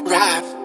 rap.